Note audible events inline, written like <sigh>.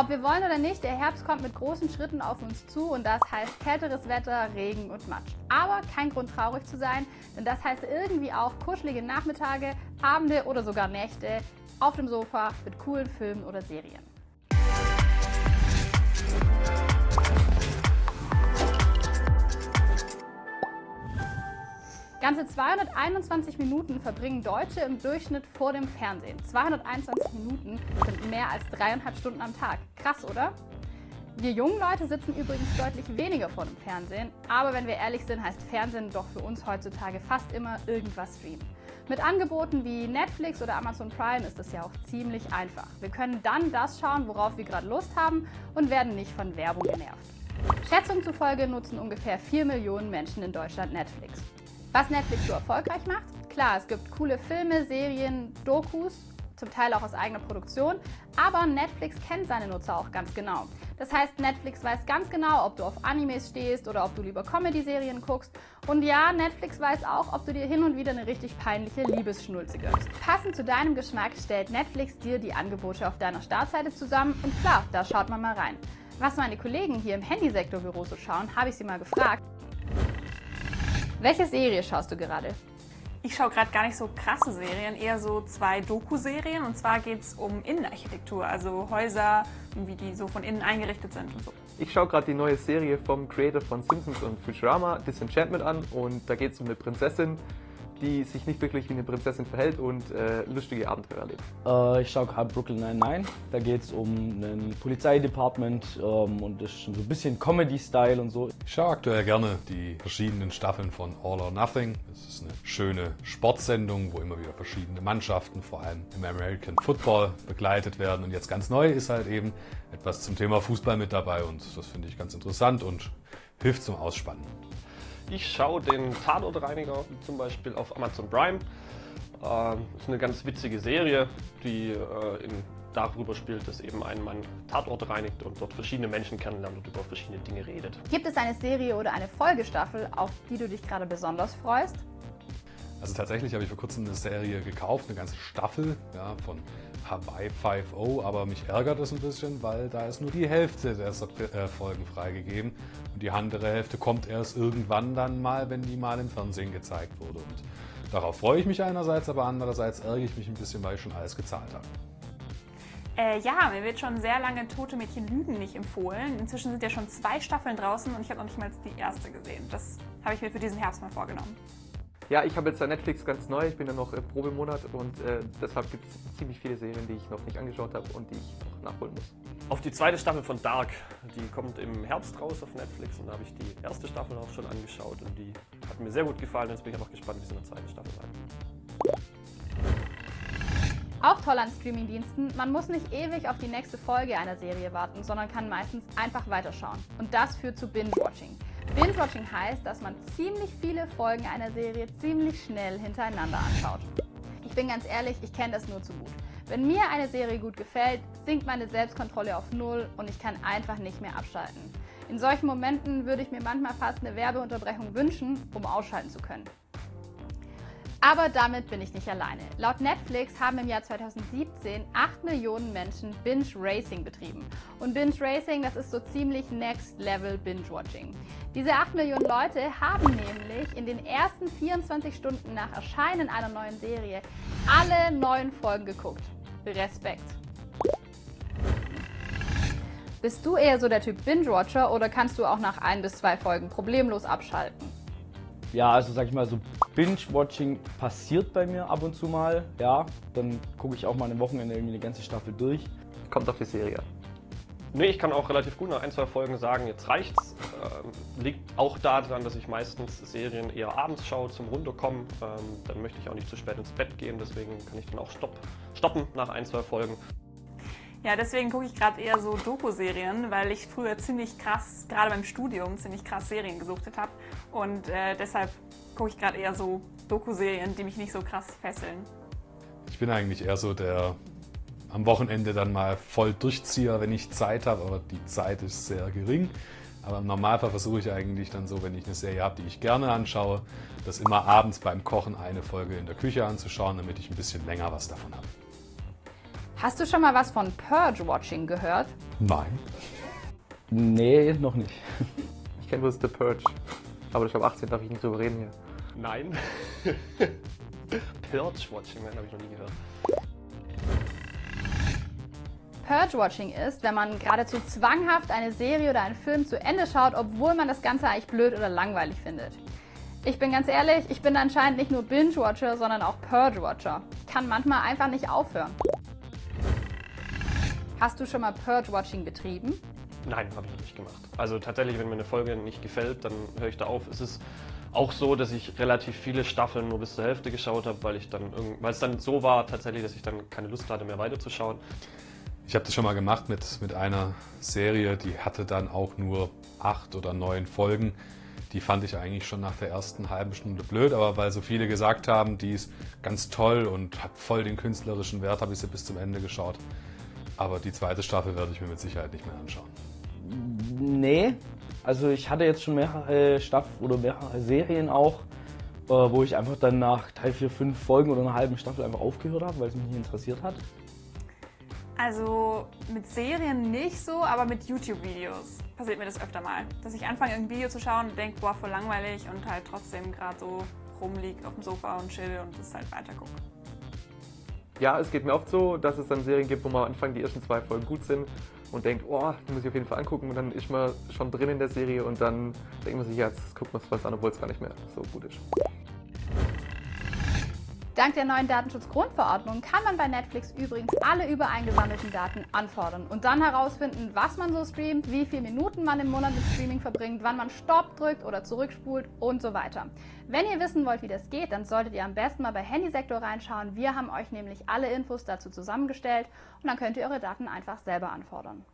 Ob wir wollen oder nicht, der Herbst kommt mit großen Schritten auf uns zu und das heißt kälteres Wetter, Regen und Matsch. Aber kein Grund traurig zu sein, denn das heißt irgendwie auch kuschelige Nachmittage, Abende oder sogar Nächte auf dem Sofa mit coolen Filmen oder Serien. Ganze 221 Minuten verbringen Deutsche im Durchschnitt vor dem Fernsehen. 221 Minuten sind mehr als dreieinhalb Stunden am Tag. Krass, oder? Wir jungen Leute sitzen übrigens deutlich weniger vor dem Fernsehen, aber wenn wir ehrlich sind, heißt Fernsehen doch für uns heutzutage fast immer irgendwas streamen. Mit Angeboten wie Netflix oder Amazon Prime ist es ja auch ziemlich einfach. Wir können dann das schauen, worauf wir gerade Lust haben und werden nicht von Werbung genervt. Schätzungen zufolge nutzen ungefähr 4 Millionen Menschen in Deutschland Netflix. Was Netflix so erfolgreich macht? Klar, es gibt coole Filme, Serien, Dokus, zum Teil auch aus eigener Produktion, aber Netflix kennt seine Nutzer auch ganz genau. Das heißt, Netflix weiß ganz genau, ob du auf Animes stehst oder ob du lieber Comedy-Serien guckst. Und ja, Netflix weiß auch, ob du dir hin und wieder eine richtig peinliche Liebesschnulze gönnst. Passend zu deinem Geschmack stellt Netflix dir die Angebote auf deiner Startseite zusammen und klar, da schaut man mal rein. Was meine Kollegen hier im Handysektorbüro so schauen, habe ich sie mal gefragt. Welche Serie schaust du gerade? Ich schaue gerade gar nicht so krasse Serien, eher so zwei Doku-Serien. Und zwar geht es um Innenarchitektur, also Häuser, wie die so von innen eingerichtet sind und so. Ich schaue gerade die neue Serie vom Creator von Simpsons und Futurama, Disenchantment, an. Und da geht es um eine Prinzessin, die sich nicht wirklich wie eine Prinzessin verhält und äh, lustige Abenteuer erlebt. Äh, ich schaue gerade Brooklyn 99. Da geht es um ein Polizeidepartement ähm, und das ist schon so ein bisschen Comedy-Style und so. Ich schaue aktuell gerne die verschiedenen Staffeln von All or Nothing. Das ist eine schöne Sportsendung, wo immer wieder verschiedene Mannschaften, vor allem im American Football, begleitet werden. Und jetzt ganz neu ist halt eben etwas zum Thema Fußball mit dabei und das finde ich ganz interessant und hilft zum Ausspannen. Ich schaue den Tatortreiniger zum Beispiel auf Amazon Prime. Äh, ist eine ganz witzige Serie, die äh, in, darüber spielt, dass eben ein Mann Tatort reinigt und dort verschiedene Menschen kennenlernt und über verschiedene Dinge redet. Gibt es eine Serie oder eine Folgestaffel, auf die du dich gerade besonders freust? Also tatsächlich habe ich vor kurzem eine Serie gekauft, eine ganze Staffel ja, von Hawaii 5.0, aber mich ärgert es ein bisschen, weil da ist nur die Hälfte der äh, Folgen freigegeben und die andere Hälfte kommt erst irgendwann dann mal, wenn die mal im Fernsehen gezeigt wurde. Und darauf freue ich mich einerseits, aber andererseits ärgere ich mich ein bisschen, weil ich schon alles gezahlt habe. Äh, ja, mir wird schon sehr lange Tote Mädchen Lügen nicht empfohlen. Inzwischen sind ja schon zwei Staffeln draußen und ich habe noch nicht mal die erste gesehen. Das habe ich mir für diesen Herbst mal vorgenommen. Ja, ich habe jetzt Netflix ganz neu, ich bin ja noch im Probemonat und äh, deshalb gibt es ziemlich viele Serien, die ich noch nicht angeschaut habe und die ich noch nachholen muss. Auf die zweite Staffel von Dark, die kommt im Herbst raus auf Netflix und da habe ich die erste Staffel auch schon angeschaut und die hat mir sehr gut gefallen. Jetzt bin ich einfach gespannt, wie es in der zweiten Staffel weitergeht. Auch toll an Streamingdiensten, man muss nicht ewig auf die nächste Folge einer Serie warten, sondern kann meistens einfach weiterschauen. Und das führt zu Binge-Watching. Binge-Watching heißt, dass man ziemlich viele Folgen einer Serie ziemlich schnell hintereinander anschaut. Ich bin ganz ehrlich, ich kenne das nur zu gut. Wenn mir eine Serie gut gefällt, sinkt meine Selbstkontrolle auf Null und ich kann einfach nicht mehr abschalten. In solchen Momenten würde ich mir manchmal fast eine Werbeunterbrechung wünschen, um ausschalten zu können. Aber damit bin ich nicht alleine. Laut Netflix haben im Jahr 2017 8 Millionen Menschen Binge Racing betrieben. Und Binge Racing, das ist so ziemlich Next Level Binge Watching. Diese 8 Millionen Leute haben nämlich in den ersten 24 Stunden nach Erscheinen einer neuen Serie alle neun Folgen geguckt. Respekt. Bist du eher so der Typ Binge-Watcher oder kannst du auch nach ein bis zwei Folgen problemlos abschalten? Ja, also sag ich mal, so Binge-Watching passiert bei mir ab und zu mal. Ja, dann gucke ich auch mal eine Wochenende irgendwie eine ganze Staffel durch. Kommt auf die Serie an. Nee, ich kann auch relativ gut nach ein, zwei Folgen sagen, jetzt reicht's. Ähm, liegt auch daran, dass ich meistens Serien eher abends schaue zum Runterkommen. Ähm, dann möchte ich auch nicht zu spät ins Bett gehen, deswegen kann ich dann auch stopp, stoppen nach ein, zwei Folgen. Ja, deswegen gucke ich gerade eher so Doku-Serien, weil ich früher ziemlich krass, gerade beim Studium, ziemlich krass Serien gesuchtet habe. Und äh, deshalb gucke ich gerade eher so Doku-Serien, die mich nicht so krass fesseln. Ich bin eigentlich eher so der am Wochenende dann mal voll Durchzieher, wenn ich Zeit habe, aber die Zeit ist sehr gering. Aber im Normalfall versuche ich eigentlich dann so, wenn ich eine Serie habe, die ich gerne anschaue, das immer abends beim Kochen eine Folge in der Küche anzuschauen, damit ich ein bisschen länger was davon habe. Hast du schon mal was von Purge-Watching gehört? Nein. Nee, noch nicht. Ich kenne bloß The Purge. Aber ich glaube 18 darf ich nicht drüber reden hier. Nein. <laughs> Purge-Watching, habe ich noch nie gehört. Purge-Watching ist, wenn man geradezu zwanghaft eine Serie oder einen Film zu Ende schaut, obwohl man das Ganze eigentlich blöd oder langweilig findet. Ich bin ganz ehrlich, ich bin anscheinend nicht nur Binge-Watcher, sondern auch Purge-Watcher. Kann manchmal einfach nicht aufhören. Hast du schon mal Purge-Watching betrieben? Nein, habe ich noch nicht gemacht. Also tatsächlich, wenn mir eine Folge nicht gefällt, dann höre ich da auf. Es ist auch so, dass ich relativ viele Staffeln nur bis zur Hälfte geschaut habe, weil ich dann weil es dann so war tatsächlich, dass ich dann keine Lust hatte mehr weiterzuschauen. Ich habe das schon mal gemacht mit, mit einer Serie, die hatte dann auch nur acht oder neun Folgen. Die fand ich eigentlich schon nach der ersten halben Stunde blöd, aber weil so viele gesagt haben, die ist ganz toll und hat voll den künstlerischen Wert, habe ich sie bis zum Ende geschaut. Aber die zweite Staffel werde ich mir mit Sicherheit nicht mehr anschauen. Nee, also ich hatte jetzt schon mehrere Staffeln oder mehrere Serien auch, äh, wo ich einfach dann nach drei, vier, fünf Folgen oder einer halben Staffel einfach aufgehört habe, weil es mich nicht interessiert hat. Also mit Serien nicht so, aber mit YouTube-Videos passiert mir das öfter mal. Dass ich anfange, ein Video zu schauen und denke, boah, voll langweilig und halt trotzdem gerade so rumliegt auf dem Sofa und chill und das halt weiter gucke. Ja, es geht mir oft so, dass es dann Serien gibt, wo man am Anfang die ersten zwei Folgen gut sind und denkt, oh, die muss ich auf jeden Fall angucken und dann ist man schon drin in der Serie und dann denkt man sich, jetzt guckt man was an, obwohl es gar nicht mehr so gut ist. Dank der neuen Datenschutzgrundverordnung kann man bei Netflix übrigens alle übereingesammelten Daten anfordern und dann herausfinden, was man so streamt, wie viele Minuten man im Monat mit Streaming verbringt, wann man Stopp drückt oder zurückspult und so weiter. Wenn ihr wissen wollt, wie das geht, dann solltet ihr am besten mal bei Handysektor reinschauen. Wir haben euch nämlich alle Infos dazu zusammengestellt und dann könnt ihr eure Daten einfach selber anfordern.